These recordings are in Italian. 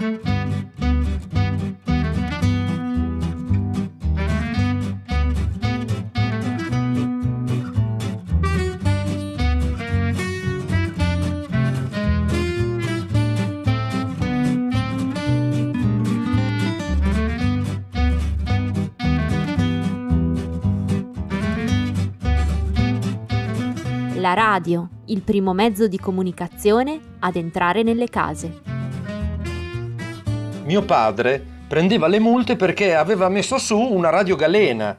La radio, il primo mezzo di comunicazione ad entrare nelle case. Mio padre prendeva le multe perché aveva messo su una radio galena.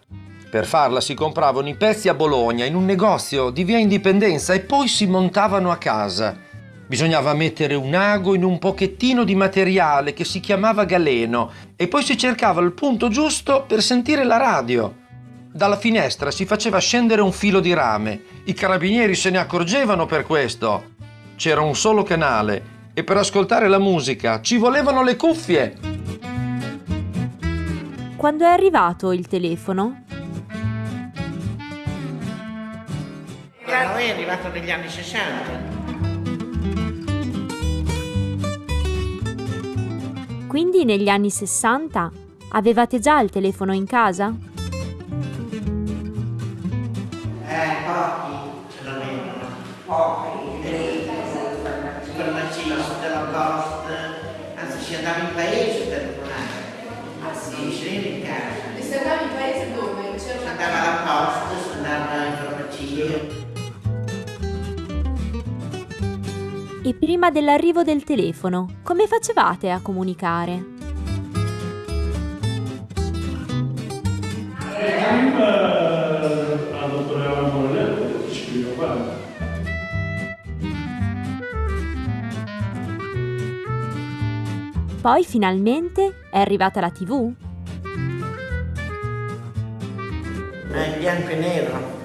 Per farla si compravano i pezzi a Bologna in un negozio di via Indipendenza e poi si montavano a casa. Bisognava mettere un ago in un pochettino di materiale che si chiamava galeno e poi si cercava il punto giusto per sentire la radio. Dalla finestra si faceva scendere un filo di rame. I carabinieri se ne accorgevano per questo. C'era un solo canale e per ascoltare la musica ci volevano le cuffie. Quando è arrivato il telefono? Noi è arrivato negli anni 60. Quindi negli anni 60 avevate già il telefono in casa? Andava in paese per telefonare. Ah sì? Non veniva in casa. E se andavi in paese dove? Si C'era andava alla Post, si andava in farmacia. E prima dell'arrivo del telefono, come facevate a comunicare? Prima Poi finalmente è arrivata la TV? In bianco e nero.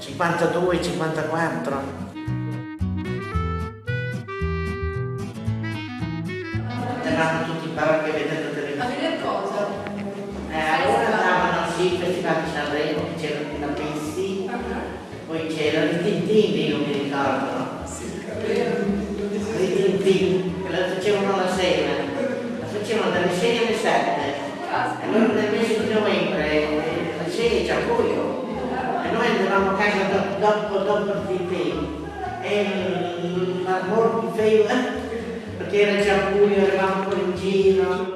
52, 54. Eravamo tutti in parrocchia vedendo A televisione. vedere cosa? Eh, allora andavano sì, Festival di Sanremo, che c'erano i Lapessi, poi c'erano i Tintini, io mi ricordo. I Tintini, che la facevano la sera, la facevano dalle 6 alle 7. E di novembre, eh, alle 6 c'è buio. E noi andavamo a casa do- dopo, dopo il Tintini. E l'amor mi faceva, perché era già buio, eravamo in giro.